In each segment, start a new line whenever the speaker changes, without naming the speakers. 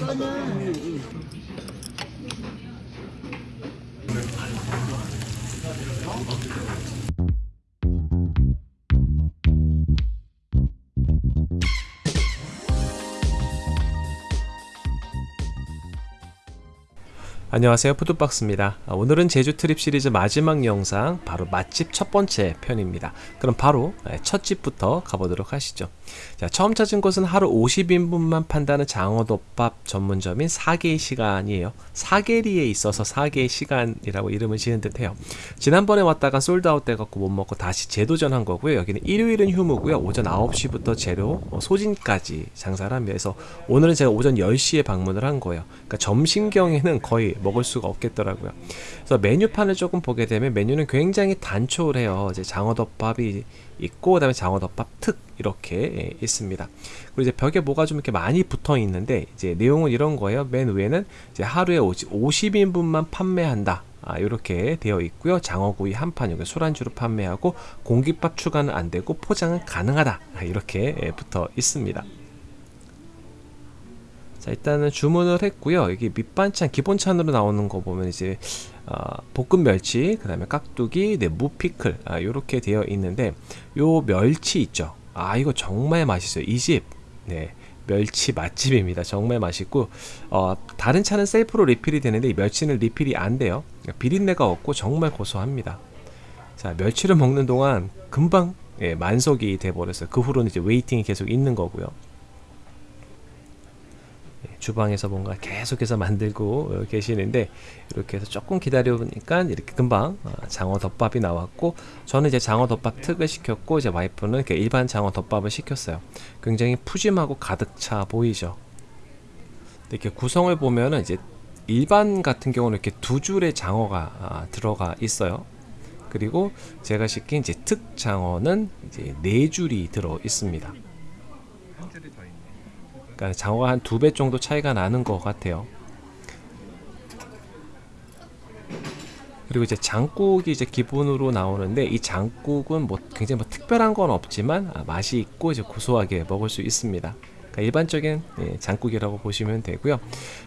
이거는
안녕하세요. 푸드박스입니다. 아, 오늘은 제주 트립 시리즈 마지막 영상 바로 맛집 첫 번째 편입니다. 그럼 바로 네, 첫 집부터 가보도록 하시죠. 자, 처음 찾은 곳은 하루 50인분만 판다는 장어덮밥 전문점인 사계의 시간이에요. 사계리에 있어서 사계의 시간이라고 이름을 지은 듯해요. 지난번에 왔다가 솔드아웃 돼갖고 못 먹고 다시 재도전한 거고요. 여기는 일요일은 휴무고요. 오전 9시부터 재료 어, 소진까지 장사를 하면서 오늘은 제가 오전 10시에 방문을 한 거예요. 그러니까 점심경에는 거의 먹을 수가 없겠더라고요. 그래서 메뉴판을 조금 보게 되면 메뉴는 굉장히 단촐해요. 이제 장어덮밥이 있고 그다음에 장어덮밥 특 이렇게 예, 있습니다. 그리고 이제 벽에 뭐가 좀 이렇게 많이 붙어 있는데 이제 내용은 이런 거예요. 맨 위에는 이제 하루에 50 인분만 판매한다. 아, 이렇게 되어 있고요. 장어구이 한 판, 여기 술안주로 판매하고 공깃밥 추가는 안 되고 포장은 가능하다. 아, 이렇게 예, 붙어 있습니다. 자 일단은 주문을 했고요. 여기 밑반찬 기본찬으로 나오는 거 보면 이제 어, 볶음 멸치 그 다음에 깍두기 네, 무피클 아, 이렇게 되어 있는데 요 멸치 있죠? 아 이거 정말 맛있어요. 이집 네 멸치 맛집입니다. 정말 맛있고 어, 다른 찬은 셀프로 리필이 되는데 이 멸치는 리필이 안 돼요. 비린내가 없고 정말 고소합니다. 자 멸치를 먹는 동안 금방 예, 만석이 돼 버렸어요. 그 후로는 이제 waiting이 계속 있는 거고요 주방에서 뭔가 계속해서 만들고 계시는데 이렇게 해서 조금 기다려 보니까 이렇게 금방 어, 장어 덮밥이 나왔고 저는 이제 장어 덮밥 특을 시켰고 이제 와이프는 일반 장어 덮밥을 시켰어요. 굉장히 푸짐하고 가득 차 보이죠? 이렇게 구성을 보면은 이제 일반 같은 경우는 이렇게 두 줄의 장어가 아, 들어가 있어요. 그리고 제가 시킨 이제 특 장어는 이제 네 줄이 들어 있습니다 그러니까 장어가 한 두 배 정도 차이가 나는 것 같아요. 그리고 이제 장국이 이제 기본으로 나오는데 이 장국은 뭐 굉장히 뭐 특별한 건 없지만 아, 맛이 있고 이제 고소하게 먹을 수 있습니다. 그러니까 일반적인 예, 장국이라고 보시면 되고요.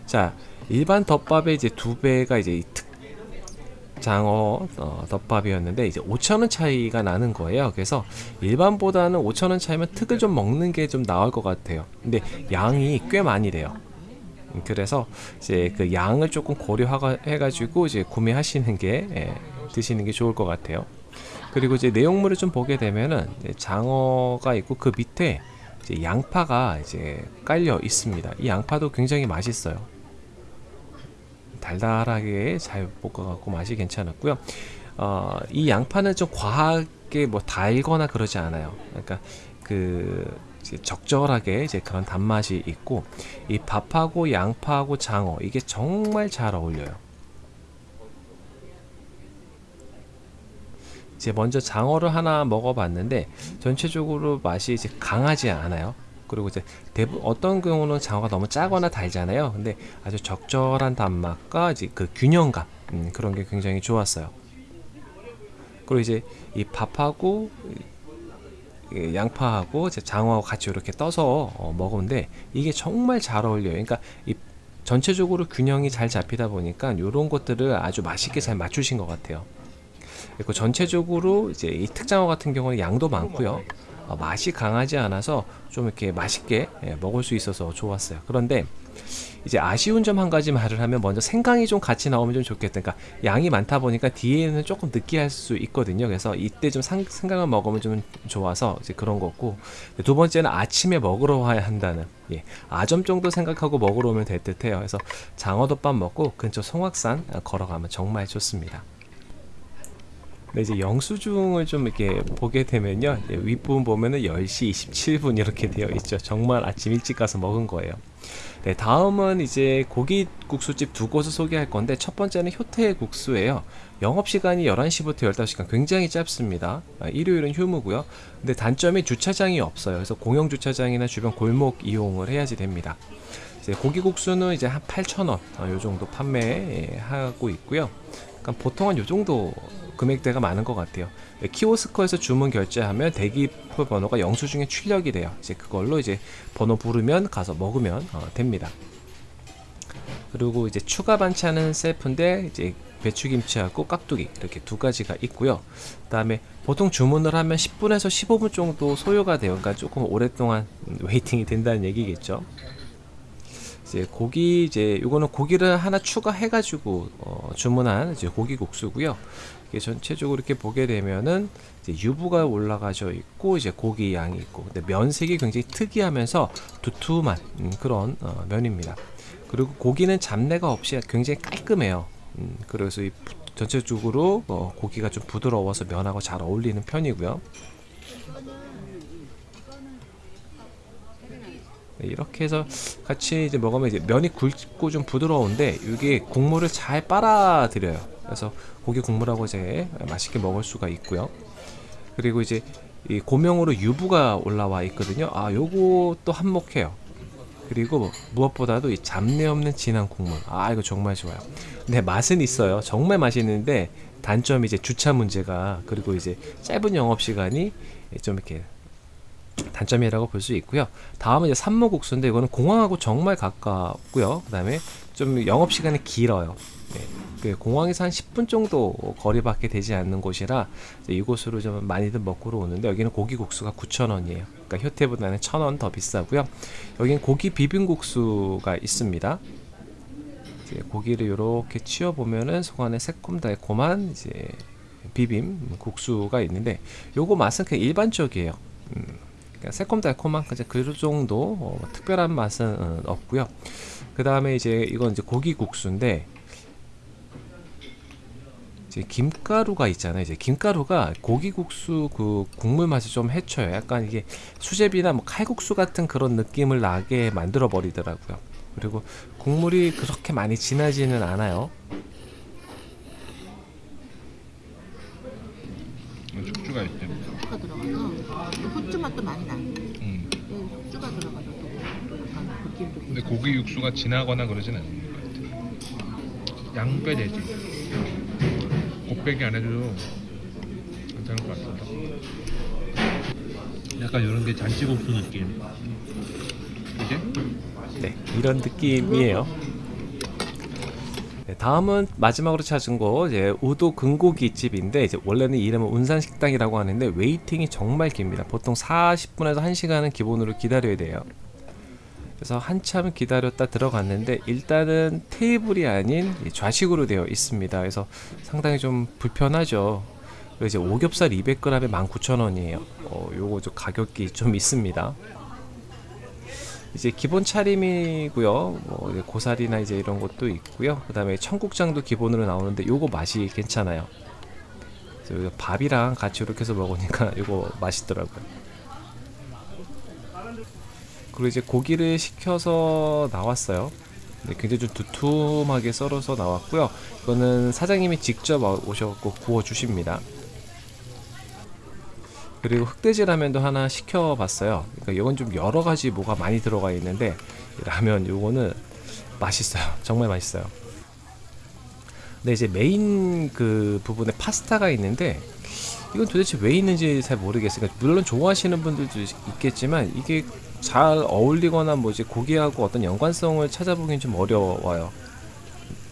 자 일반 덮밥의 이제 두 배가 이제 특 장어 어, 덮밥이었는데 이제 5천원 차이가 나는 거예요. 그래서 일반보다는 5천원 차이면 특을 좀 먹는 게 좀 나을 것 같아요. 근데 양이 꽤 많이 돼요. 음, 그래서 이제 그 양을 조금 고려해 가지고 이제 구매하시는 게 예, 드시는 게 좋을 것 같아요. 그리고 이제 내용물을 좀 보게 되면은 장어가 있고 그 밑에 이제 양파가 이제 깔려 있습니다. 이 양파도 굉장히 맛있어요 달달하게 잘 볶아갖고 맛이 괜찮았고요. 어, 이 양파는 좀 과하게 뭐 달거나 그러지 않아요. 그러니까 그 적절하게 이제 그런 단맛이 있고 이 밥하고 양파하고 장어 이게 정말 잘 어울려요. 이제 먼저 장어를 하나 먹어봤는데 전체적으로 맛이 이제 강하지 않아요. 그리고 이제 대부 어떤 경우는 장어가 너무 짜거나 달잖아요. 근데 아주 적절한 단맛과 이제 그 균형감 음, 그런 게 굉장히 좋았어요. 그리고 이제 이 밥하고 양파하고 장어하고 같이 이렇게 떠서 어, 먹으는데 이게 정말 잘 어울려요. 그러니까 이 전체적으로 균형이 잘 잡히다 보니까 이런 것들을 아주 맛있게 잘 맞추신 것 같아요. 그리고 전체적으로 이제 이 특장어 같은 경우는 양도 많고요. 어, 맛이 강하지 않아서 좀 이렇게 맛있게 예, 먹을 수 있어서 좋았어요. 그런데 이제 아쉬운 점 한 가지 말을 하면 먼저 생강이 좀 같이 나오면 좀 좋겠다. 그러니까 양이 많다 보니까 뒤에는 조금 느끼할 수 있거든요. 그래서 이때 좀 상, 생강을 먹으면 좀 좋아서 이제 그런 거고 두 번째는 아침에 먹으러 와야 한다는 예, 아점 정도 생각하고 먹으러 오면 될 듯해요. 그래서 장어덮밥 먹고 근처 송악산 걸어가면 정말 좋습니다. 네, 이제 영수증을 좀 이렇게 보게 되면요. 윗부분 보면은 10시 27분 이렇게 되어 있죠. 정말 아침 일찍 가서 먹은 거예요. 네, 다음은 이제 고기국수집 두 곳을 소개할 건데 첫 번째는 효태 국수예요. 영업시간이 11시부터 15시간 굉장히 짧습니다. 아, 일요일은 휴무고요. 근데 단점이 주차장이 없어요. 그래서 공영 주차장이나 주변 골목 이용을 해야지 됩니다. 고기국수는 이제 한 8,000원 어, 요 정도 판매하고 있고요. 그러니까 보통은 요 정도 금액대가 많은 것 같아요. 키오스커에서 주문 결제하면 대기표 번호가 영수 증에 출력이 돼요. 이제 그걸로 이제 번호 부르면 가서 먹으면 어, 됩니다. 그리고 이제 추가 반찬은 셀프인데 이제 배추김치하고 깍두기 이렇게 두 가지가 있고요. 그 다음에 보통 주문을 하면 10분에서 15분 정도 소요가 돼요. 그러니까 조금 오랫동안 음, 웨이팅이 된다는 얘기겠죠. 이제 고기 이제 요거는 고기를 하나 추가해 가지고 어, 주문한 이제 고기 국수고요. 이게 전체적으로 이렇게 보게 되면은 유부가 올라가져 있고 이제 고기 양이 있고 근데 면색이 굉장히 특이하면서 두툼한 음, 그런 어, 면입니다. 그리고 고기는 잡내가 없이 굉장히 깔끔해요. 음, 그래서 이 부- 전체적으로 어, 고기가 좀 부드러워서 면하고 잘 어울리는 편이고요. 네, 이렇게 해서 같이 이제 먹으면 이제 면이 굵고 좀 부드러운데 이게 국물을 잘 빨아들여요. 그래서 고기 국물하고 이제 맛있게 먹을 수가 있고요. 그리고 이제 이 고명으로 유부가 올라와 있거든요. 아, 요것도 한몫해요. 그리고 무엇보다도 이 잡내 없는 진한 국물. 아, 이거 정말 좋아요. 근데 맛은 있어요. 정말 맛있는데 단점이 이제 주차 문제가 그리고 이제 짧은 영업 시간이 좀 이렇게 단점이라고 볼 수 있고요. 다음은 이제 산모국수인데 이거는 공항하고 정말 가깝고요. 그 다음에 좀 영업 시간이 길어요. 네. 그 공항에서 한 10분 정도 거리밖에 되지 않는 곳이라 이곳으로 좀 많이들 먹으러 오는데 여기는 고기 국수가 9,000원이에요. 그러니까 효태보다는 1,000원 더 비싸고요. 여기는 고기 비빔국수가 있습니다. 고기를 이렇게 치워 보면은 속 안에 새콤달콤한 이제 비빔 국수가 있는데 요거 맛은 그냥 일반적이에요. 음, 그러니까 새콤달콤한 이제 그 정도 어, 특별한 맛은 어, 없고요. 그 다음에 이제 이건 이제 고기 국수인데 이제 김가루가 있잖아요. 이제 김가루가 고기 국수 그 국물 맛이 좀 해쳐요. 약간 이게 수제비나 뭐 칼국수 같은 그런 느낌을 나게 만들어 버리더라고요. 그리고 국물이 그렇게 많이 진하지는 않아요.
숙주가 있대.
숙주가 들어가서 또 후추 맛도 많이 나.
음.
네, 숙주가 들어가서 또, 또 약간 느낌도
근데
괜찮아.
고기 육수가 진하거나 그러진 않는 것 같아. 양빼 되지. 곱빼기 안 해도 괜찮을 것 같습니다. 약간 이런 게 잔치국수 느낌. 이제
네, 이런 느낌이에요. 네, 다음은 마지막으로 찾은 곳 이제 우도 근고기 집인데 이제 원래는 이름은 운산 식당이라고 하는데 웨이팅이 정말 깁니다. 보통 40분에서 1시간은 기본으로 기다려야 돼요. 그래서 한참 기다렸다 들어갔는데 일단은 테이블이 아닌 이 좌식으로 되어 있습니다. 그래서 상당히 좀 불편하죠. 이제 오겹살 200g에 19,000원이에요. 어, 요거 좀 가격이 좀 있습니다. 이제 기본 차림이고요. 뭐 이제 고사리나 이제 이런 것도 있고요. 그 다음에 청국장도 기본으로 나오는데 요거 맛이 괜찮아요. 그래서 이거 밥이랑 같이 이렇게 해서 먹으니까 요거 맛있더라고요. 그리고 이제 고기를 시켜서 나왔어요. 네, 굉장히 좀 두툼하게 썰어서 나왔고요. 이거는 사장님이 직접 오셔갖고 구워 주십니다. 그리고 흑돼지 라면도 하나 시켜봤어요. 그러니까 이건 좀 여러 가지 뭐가 많이 들어가 있는데 이 라면 요거는 맛있어요. 정말 맛있어요. 근데 이제 메인 그 부분에 파스타가 있는데 이건 도대체 왜 있는지 잘 모르겠어요. 그러니까 물론 좋아하시는 분들도 있겠지만 이게 잘 어울리거나 뭐 이제 고기하고 어떤 연관성을 찾아보긴 좀 어려워요.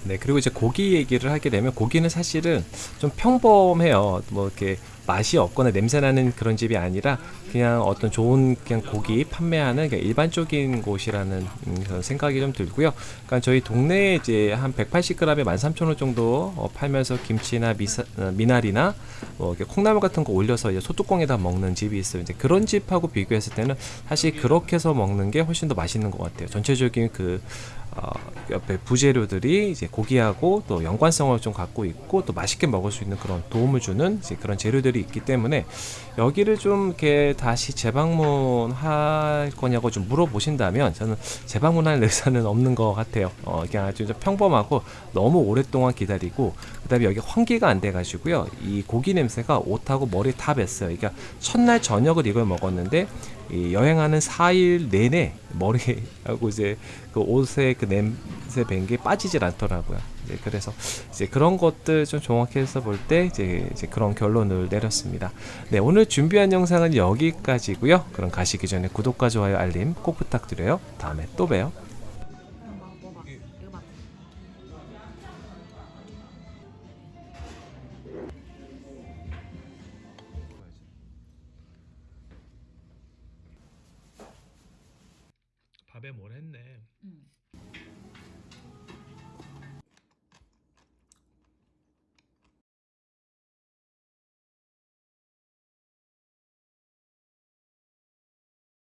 네, 그리고 이제 고기 얘기를 하게 되면 고기는 사실은 좀 평범해요. 뭐 이렇게 맛이 없거나 냄새 나는 그런 집이 아니라 그냥 어떤 좋은 그냥 고기 판매하는 그냥 일반적인 곳이라는 음, 그런 생각이 좀 들고요. 그러니까 저희 동네에 이제 한 180g에 13,000원 정도 어, 팔면서 김치나 미사, 어, 미나리나 뭐 콩나물 같은 거 올려서 이제 소뚜껑에다 먹는 집이 있어요. 이제 그런 집하고 비교했을 때는 사실 그렇게 해서 먹는 게 훨씬 더 맛있는 것 같아요. 전체적인 그 어, 옆에 부재료들이 이제 고기하고 또 연관성을 좀 갖고 있고 또 맛있게 먹을 수 있는 그런 도움을 주는 이제 그런 재료들이 있기 때문에 여기를 좀 이렇게 다시 재방문할 거냐고 좀 물어보신다면 저는 재방문할 의사는 없는 것 같아요. 어, 그냥 아주 좀 평범하고 너무 오랫동안 기다리고 그다음에 여기 환기가 안 돼가지고요. 이 고기 냄새가 옷하고 머리 다 뱄어요. 그러니까 첫날 저녁을 이걸 먹었는데 이 여행하는 4일 내내 머리하고 이제 그 옷의 그 맛에 뵌게 빠지질 않더라고요. 이제 그래서 이제 그런 것들 좀 종합해서 볼 때 이제, 이제 그런 결론을 내렸습니다. 네, 오늘 준비한 영상은 여기까지고요. 그럼 가시기 전에 구독과 좋아요, 알림 꼭 부탁드려요. 다음에 또 봬요.
밥에 뭘 했네.
응.